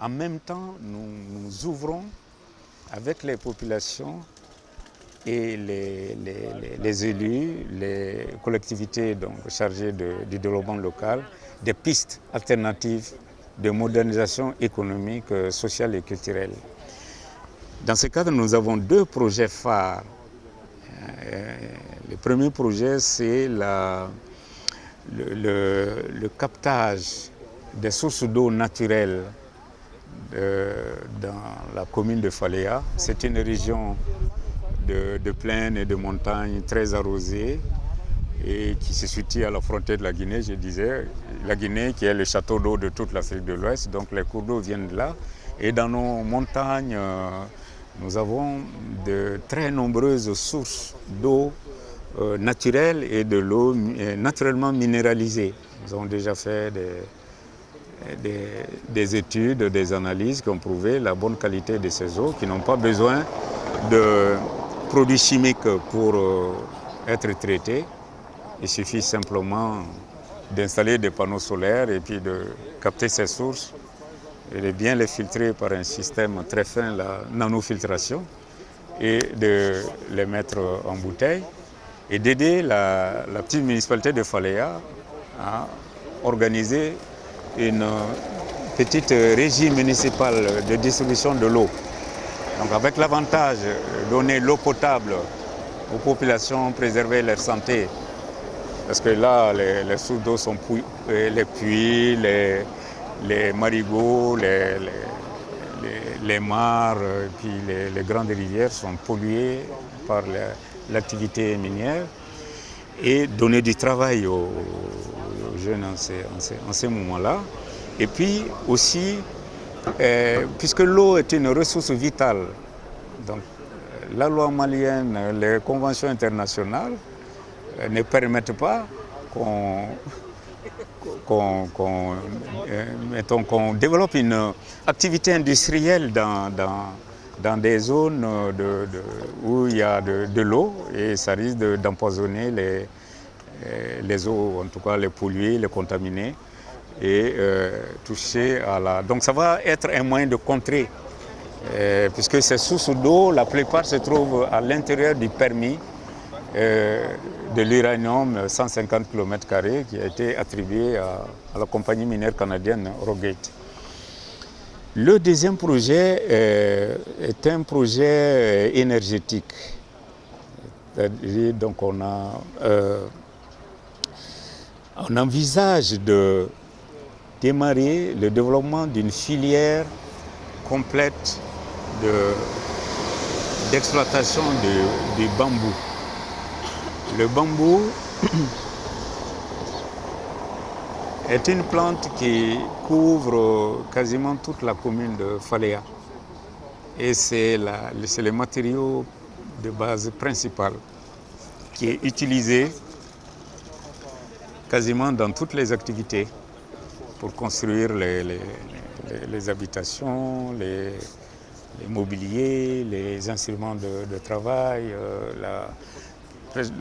en même temps, nous, ouvrons avec les populations et les, élus, les collectivités donc, chargées du développement local, des pistes alternatives de modernisation économique, sociale et culturelle. Dans ce cadre, nous avons deux projets phares. Le premier projet, c'est le, captage des sources d'eau naturelles de, dans la commune de Faléa. C'est une région de, de plaine et de montagne très arrosée et qui se situe à la frontière de la Guinée, je disais. La Guinée qui est le château d'eau de toute l'Afrique de l'Ouest, donc les cours d'eau viennent de là. Et dans nos montagnes, nous avons de très nombreuses sources d'eau euh, naturelle et de l'eau naturellement minéralisée. Nous avons déjà fait des, des, des, études, des analyses qui ont prouvé la bonne qualité de ces eaux, qui n'ont pas besoin de produits chimiques pour euh, être traitées. Il suffit simplement d'installer des panneaux solaires et puis de capter ces sources et de bien les filtrer par un système très fin, la nanofiltration, et de les mettre en bouteille et d'aider la, la, petite municipalité de Faléa à organiser une petite régie municipale de distribution de l'eau. Donc avec l'avantage de donner l'eau potable aux populations, préserver leur santé, parce que là, les, sources d'eau sont les puits, les, les marigots, les, les, les mares, puis les, grandes rivières sont polluées par l'activité minière et donner du travail aux, aux jeunes en ces, en ces, en ces moments-là. Et puis aussi, euh, puisque l'eau est une ressource vitale, donc la loi malienne, les conventions internationales euh, ne permettent pas qu'on qu'on qu euh, développe une activité industrielle dans, dans, dans des zones où il y a de l'eau et ça risque d'empoisonner les, les eaux, en tout cas les polluer, les contaminer et euh, toucher à la... Donc ça va être un moyen de contrer, euh, puisque ces sources d'eau, la plupart se trouvent à l'intérieur du permis euh, de l'uranium 150 km qui a été attribué à, la compagnie minière canadienne Rogate. Le deuxième projet euh, est un projet énergétique. Donc on, a, euh, on envisage de démarrer le développement d'une filière complète d'exploitation de, du bambou. Le bambou est une plante qui couvre quasiment toute la commune de Faléa. Et c'est le matériau de base principal qui est utilisé quasiment dans toutes les activités pour construire les, habitations, les, mobiliers, les instruments de, travail, euh,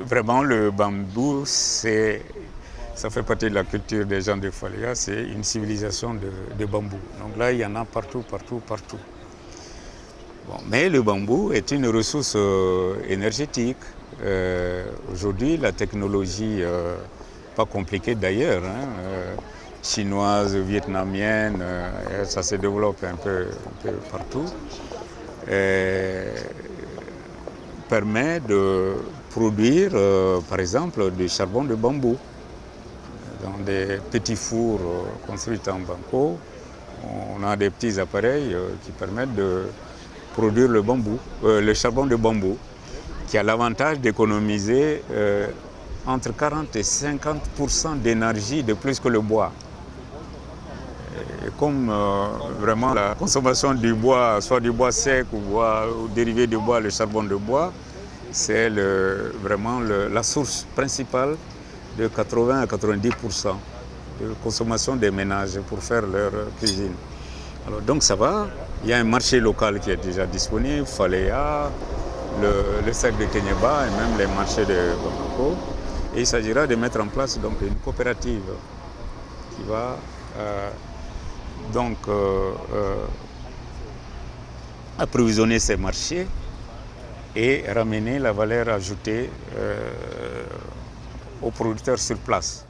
Vraiment, le bambou, ça fait partie de la culture des gens de Falia, c'est une civilisation de, bambou. Donc là, il y en a partout, partout, partout. Mais le bambou est une ressource euh, énergétique. Euh, Aujourd'hui, la technologie, pas compliquée d'ailleurs, hein, euh, chinoise, vietnamienne, euh, ça se développe un peu, partout, permet de produire, euh, par exemple, du charbon de bambou dans des petits fours construits en banco. On a des petits appareils qui permettent de produire le bambou, le charbon de bambou, qui a l'avantage d'économiser entre 40 et 50% d'énergie de plus que le bois. Comme euh, vraiment la consommation du bois, soit du bois sec ou, bois, ou dérivé du bois, le charbon de bois, c'est vraiment la source principale de 80 à 90% de consommation des ménages pour faire leur cuisine. Alors donc ça va, il y a un marché local qui est déjà disponible, Faléa, le, le de Kenyeba et même les marchés de Bamako. Et il s'agira de mettre en place donc, une coopérative qui va euh, donc euh, euh, approvisionner ces marchés et ramener la valeur ajoutée aux producteurs sur place.